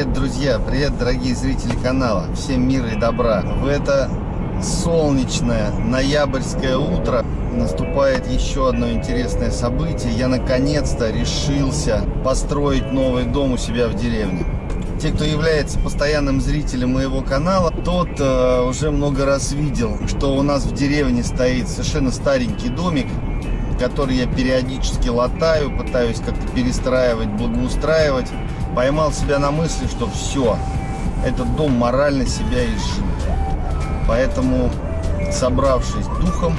Привет, друзья! Привет, дорогие зрители канала! Всем мира и добра! В это солнечное ноябрьское утро наступает еще одно интересное событие. Я наконец-то решился построить новый дом у себя в деревне. Те, кто является постоянным зрителем моего канала, тот э, уже много раз видел, что у нас в деревне стоит совершенно старенький домик, который я периодически латаю, пытаюсь как-то перестраивать, благоустраивать. Поймал себя на мысли, что все, этот дом морально себя изжил. Поэтому, собравшись духом,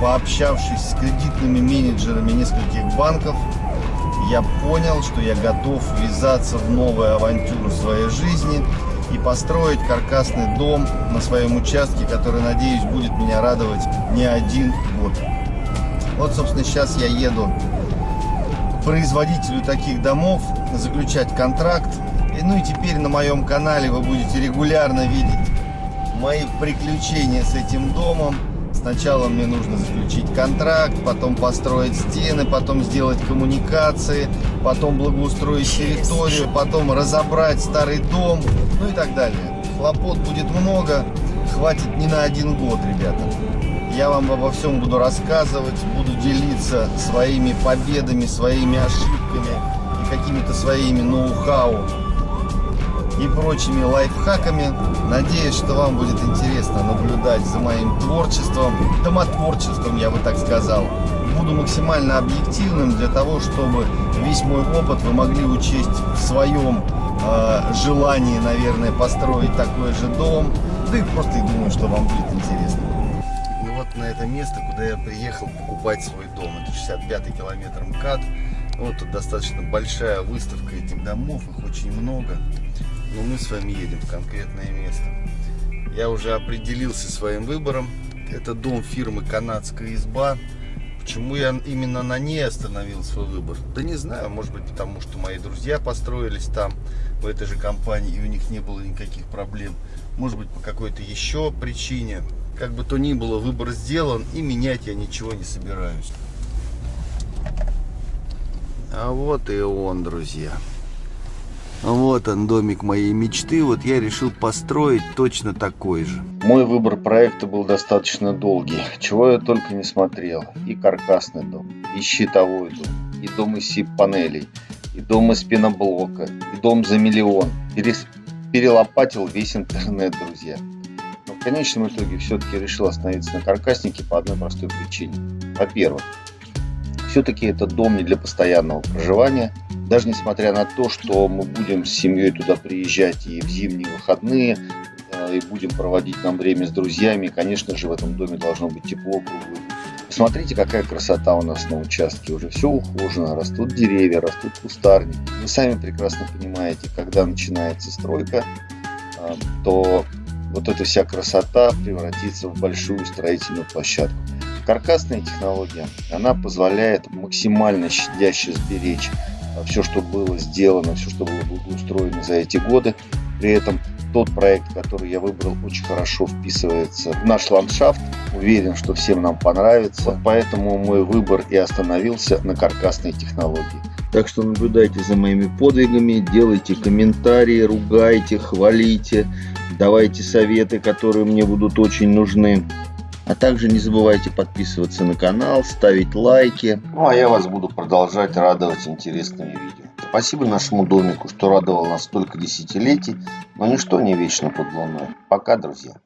пообщавшись с кредитными менеджерами нескольких банков, я понял, что я готов ввязаться в новую авантюру своей жизни и построить каркасный дом на своем участке, который, надеюсь, будет меня радовать не один год. Вот, собственно, сейчас я еду производителю таких домов, заключать контракт. И, ну и теперь на моем канале вы будете регулярно видеть мои приключения с этим домом. Сначала мне нужно заключить контракт, потом построить стены, потом сделать коммуникации, потом благоустроить территорию, потом разобрать старый дом, ну и так далее. Хлопот будет много, хватит не на один год, ребята. Я вам обо всем буду рассказывать, буду делиться своими победами, своими ошибками и какими-то своими ноу-хау и прочими лайфхаками. Надеюсь, что вам будет интересно наблюдать за моим творчеством, домотворчеством, я бы так сказал. Буду максимально объективным для того, чтобы весь мой опыт вы могли учесть в своем э, желании, наверное, построить такой же дом. Да и просто думаю, что вам будет интересно на это место, куда я приехал покупать свой дом. Это 65-й километр МКАД. Вот тут достаточно большая выставка этих домов, их очень много. Но мы с вами едем в конкретное место. Я уже определился своим выбором. Это дом фирмы «Канадская изба». Почему я именно на ней остановил свой выбор? Да не знаю, может быть потому, что мои друзья построились там, в этой же компании, и у них не было никаких проблем. Может быть по какой-то еще причине. Как бы то ни было, выбор сделан, и менять я ничего не собираюсь. А вот и он, друзья. Вот он, домик моей мечты. Вот я решил построить точно такой же. Мой выбор проекта был достаточно долгий. Чего я только не смотрел. И каркасный дом, и щитовой дом, и дом из сип-панелей, и дом из пеноблока, и дом за миллион. Перес... Перелопатил весь интернет, друзья конечном итоге все-таки решил остановиться на каркаснике по одной простой причине. Во-первых, все-таки это дом не для постоянного проживания. Даже несмотря на то, что мы будем с семьей туда приезжать и в зимние выходные, э, и будем проводить нам время с друзьями, конечно же, в этом доме должно быть тепло круглый. Посмотрите, какая красота у нас на участке. Уже все ухожено, растут деревья, растут кустарники. Вы сами прекрасно понимаете, когда начинается стройка, э, то вот эта вся красота превратится в большую строительную площадку. Каркасная технология, она позволяет максимально щадяще сберечь а, все, что было сделано, все, что было благоустроено за эти годы. При этом тот проект, который я выбрал, очень хорошо вписывается в наш ландшафт. Уверен, что всем нам понравится. Поэтому мой выбор и остановился на каркасной технологии. Так что наблюдайте за моими подвигами, делайте комментарии, ругайте, хвалите давайте советы, которые мне будут очень нужны. А также не забывайте подписываться на канал, ставить лайки. Ну а я вас буду продолжать радовать интересными видео. Спасибо нашему домику, что радовал нас столько десятилетий, но ничто не вечно под луной. Пока, друзья.